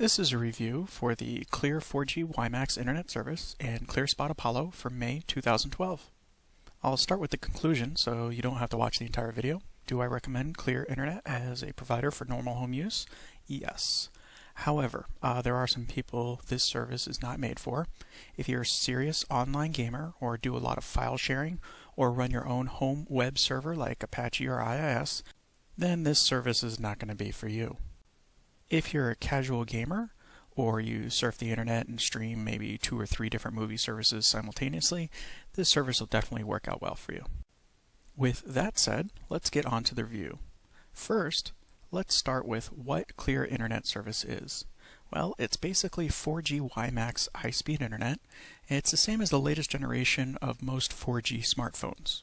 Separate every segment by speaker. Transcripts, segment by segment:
Speaker 1: This is a review for the Clear 4G WiMAX Internet Service and ClearSpot Apollo for May 2012. I'll start with the conclusion so you don't have to watch the entire video. Do I recommend Clear Internet as a provider for normal home use? Yes. However, uh, there are some people this service is not made for. If you're a serious online gamer or do a lot of file sharing or run your own home web server like Apache or IIS, then this service is not going to be for you. If you're a casual gamer, or you surf the internet and stream maybe two or three different movie services simultaneously, this service will definitely work out well for you. With that said, let's get on to the review. First, let's start with what Clear Internet Service is. Well, it's basically 4G WiMAX high-speed internet. It's the same as the latest generation of most 4G smartphones.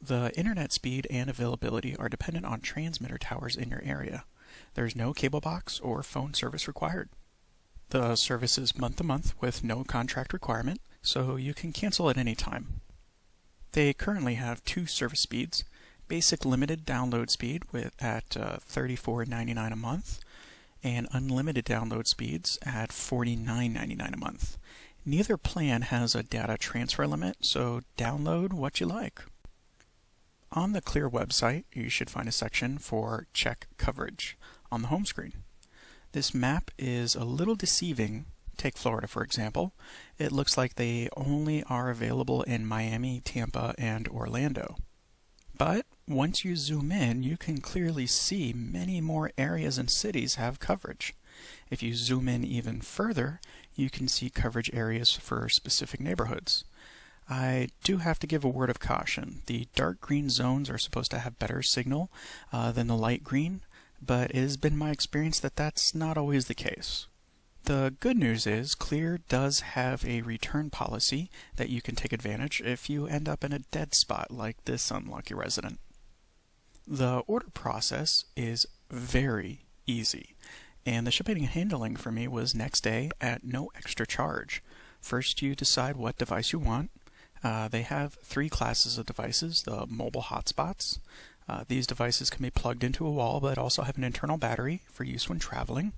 Speaker 1: The internet speed and availability are dependent on transmitter towers in your area. There's no cable box or phone service required. The service is month to month with no contract requirement, so you can cancel at any time. They currently have two service speeds, basic limited download speed with at uh, $34.99 a month and unlimited download speeds at $49.99 a month. Neither plan has a data transfer limit, so download what you like. On the Clear website, you should find a section for check coverage on the home screen. This map is a little deceiving. Take Florida, for example. It looks like they only are available in Miami, Tampa, and Orlando. But once you zoom in, you can clearly see many more areas and cities have coverage. If you zoom in even further, you can see coverage areas for specific neighborhoods. I do have to give a word of caution. The dark green zones are supposed to have better signal uh, than the light green, but it has been my experience that that's not always the case. The good news is Clear does have a return policy that you can take advantage if you end up in a dead spot like this unlucky resident. The order process is very easy, and the shipping and handling for me was next day at no extra charge. First, you decide what device you want, uh, they have three classes of devices, the mobile hotspots. Uh, these devices can be plugged into a wall but also have an internal battery for use when traveling.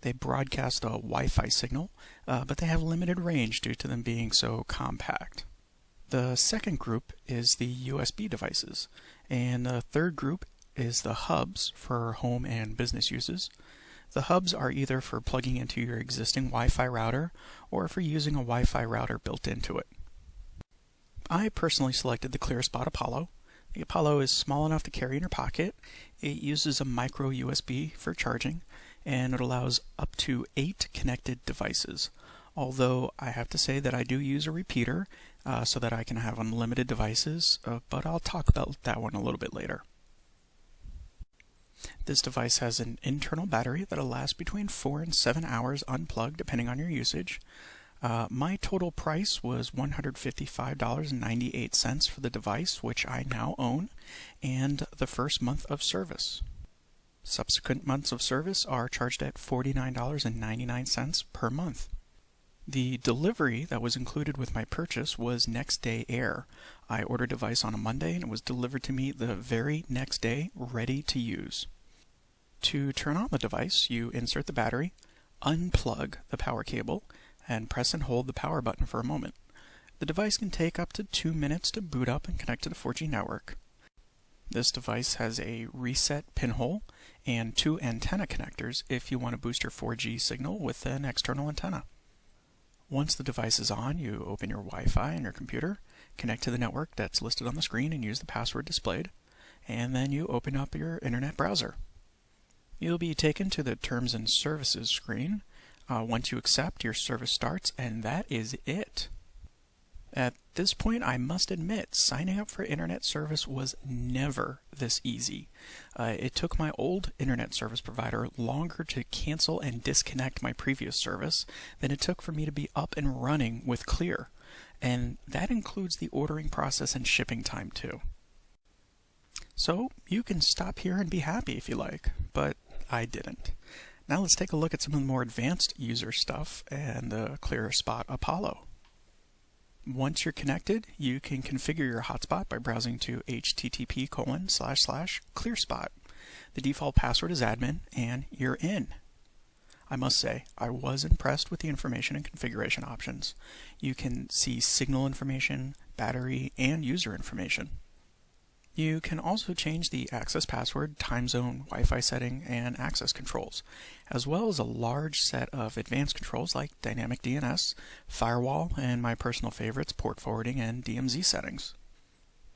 Speaker 1: They broadcast a Wi-Fi signal, uh, but they have limited range due to them being so compact. The second group is the USB devices, and the third group is the hubs for home and business uses. The hubs are either for plugging into your existing Wi-Fi router or for using a Wi-Fi router built into it. I personally selected the ClearSpot Apollo. The Apollo is small enough to carry in your pocket. It uses a micro USB for charging, and it allows up to eight connected devices. Although I have to say that I do use a repeater uh, so that I can have unlimited devices, uh, but I'll talk about that one a little bit later. This device has an internal battery that'll last between 4 and 7 hours unplugged depending on your usage. Uh, my total price was $155.98 for the device, which I now own, and the first month of service. Subsequent months of service are charged at $49.99 per month. The delivery that was included with my purchase was next day air. I ordered a device on a Monday and it was delivered to me the very next day, ready to use. To turn on the device, you insert the battery, unplug the power cable, and press and hold the power button for a moment. The device can take up to two minutes to boot up and connect to the 4G network. This device has a reset pinhole and two antenna connectors if you want to boost your 4G signal with an external antenna. Once the device is on, you open your Wi-Fi on your computer, connect to the network that's listed on the screen and use the password displayed, and then you open up your internet browser. You'll be taken to the Terms and Services screen, uh, once you accept, your service starts, and that is it. At this point, I must admit, signing up for internet service was never this easy. Uh, it took my old internet service provider longer to cancel and disconnect my previous service than it took for me to be up and running with Clear. And that includes the ordering process and shipping time too. So you can stop here and be happy if you like, but I didn't. Now let's take a look at some of the more advanced user stuff and the ClearSpot Apollo. Once you're connected, you can configure your hotspot by browsing to http colon slash slash clearspot. The default password is admin, and you're in. I must say, I was impressed with the information and configuration options. You can see signal information, battery, and user information. You can also change the access password, time zone, Wi-Fi setting, and access controls, as well as a large set of advanced controls like dynamic DNS, firewall, and my personal favorites, port forwarding and DMZ settings.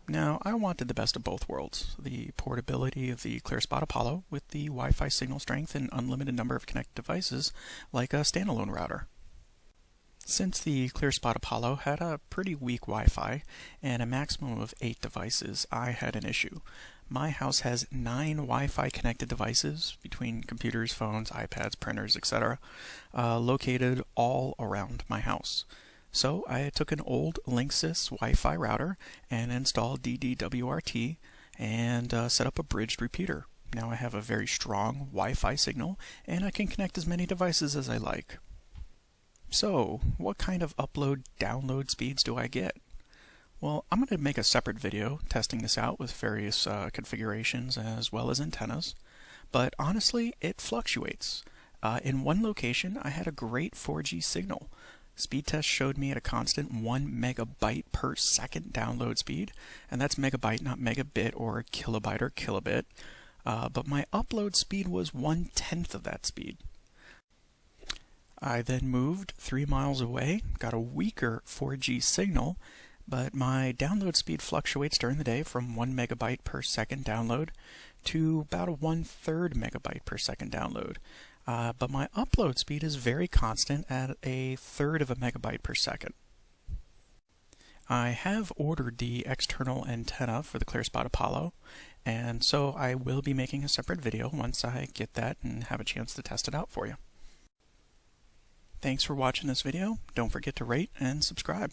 Speaker 1: Now, I wanted the best of both worlds, the portability of the ClearSpot Apollo with the Wi-Fi signal strength and unlimited number of connected devices like a standalone router. Since the ClearSpot Apollo had a pretty weak Wi-Fi and a maximum of 8 devices, I had an issue. My house has 9 Wi-Fi connected devices between computers, phones, iPads, printers, etc. Uh, located all around my house. So I took an old Linksys Wi-Fi router and installed DDWRT and uh, set up a bridged repeater. Now I have a very strong Wi-Fi signal and I can connect as many devices as I like. So, what kind of upload download speeds do I get? Well, I'm going to make a separate video testing this out with various uh, configurations as well as antennas, but honestly, it fluctuates. Uh, in one location, I had a great 4G signal. Speed test showed me at a constant 1 megabyte per second download speed, and that's megabyte, not megabit or kilobyte or kilobit. Uh, but my upload speed was one tenth of that speed. I then moved three miles away, got a weaker 4G signal, but my download speed fluctuates during the day from 1 megabyte per second download to about a one third megabyte per second download. Uh, but my upload speed is very constant at a third of a megabyte per second. I have ordered the external antenna for the ClearSpot Apollo, and so I will be making a separate video once I get that and have a chance to test it out for you. Thanks for watching this video. Don't forget to rate and subscribe.